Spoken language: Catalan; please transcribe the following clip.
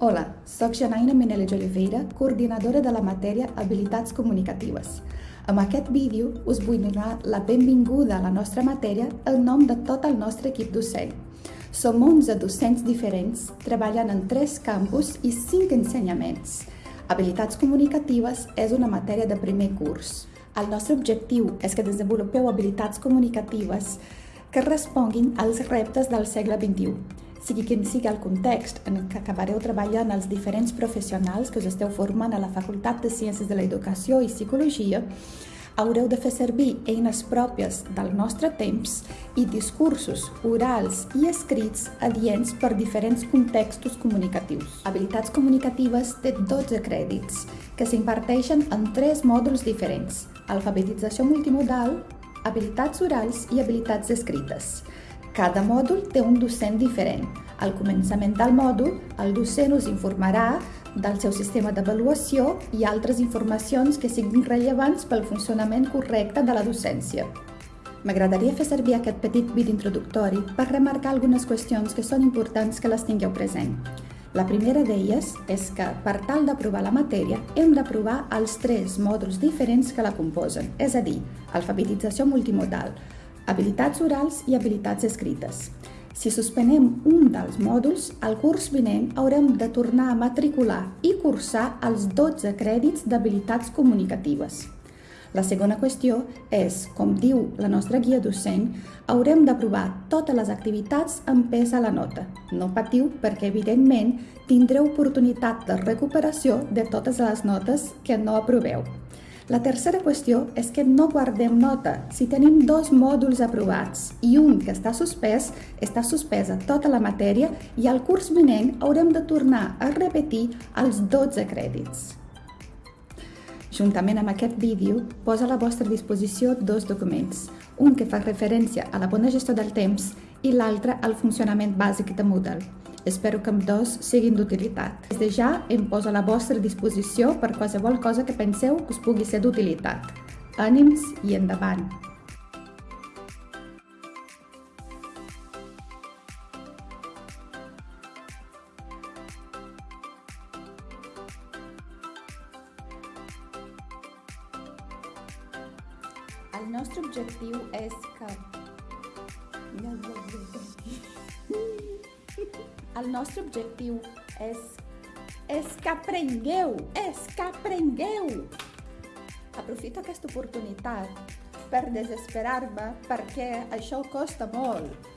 Hola, sóc Janaina Meneles Oliveira, coordinadora de la matèria Habilitats Comunicatives. Amb aquest vídeo us vull donar la benvinguda a la nostra matèria en nom de tot el nostre equip docent. Som 11 docents diferents, treballant en 3 campus i 5 ensenyaments. Habilitats comunicatives és una matèria de primer curs. El nostre objectiu és que desenvolupeu habilitats comunicatives que responguin als reptes del segle XXI, sigui quin sigui el context en què acabareu treballant els diferents professionals que us esteu formant a la Facultat de Ciències de l'Educació i Psicologia, haureu de fer servir eines pròpies del nostre temps i discursos orals i escrits adients per diferents contextos comunicatius. Habilitats comunicatives té 12 crèdits, que s'imparteixen en tres mòduls diferents. Alfabetització multimodal, habilitats orals i habilitats escrites. Cada mòdul té un docent diferent. Al començament del mòdul, el docent us informarà del seu sistema d'avaluació i altres informacions que siguin rellevants pel funcionament correcte de la docència. M'agradaria fer servir aquest petit vídeo introductori per remarcar algunes qüestions que són importants que les tingueu present. La primera d'elles és que, per tal d'aprovar la matèria, hem d'aprovar els tres mòduls diferents que la composen, és a dir, alfabetització multimodal, habilitats orals i habilitats escrites. Si suspenem un dels mòduls, al curs vinent haurem de tornar a matricular i cursar els 12 crèdits d'habilitats comunicatives. La segona qüestió és, com diu la nostra guia docent, haurem d'aprovar totes les activitats amb pes a la nota. No patiu perquè, evidentment, tindreu oportunitat de recuperació de totes les notes que no aproveu. La tercera qüestió és que no guardem nota. Si tenim dos mòduls aprovats i un que està suspès, està suspesa tota la matèria i al curs vinent haurem de tornar a repetir els 12 crèdits. Juntament amb aquest vídeo, posa a la vostra disposició dos documents, un que fa referència a la bona gestió del temps i l'altre al funcionament bàsic de Moodle. Espero que amb dos siguin d'utilitat. Des de ja em poso a la vostra disposició per qualsevol cosa que penseu que us pugui ser d'utilitat. Ànims i endavant! El nostre objectiu és que... El nostre objectiu és... És que aprengueu! És que aprengueu! Aprofito aquesta oportunitat per desesperar-me perquè això costa molt.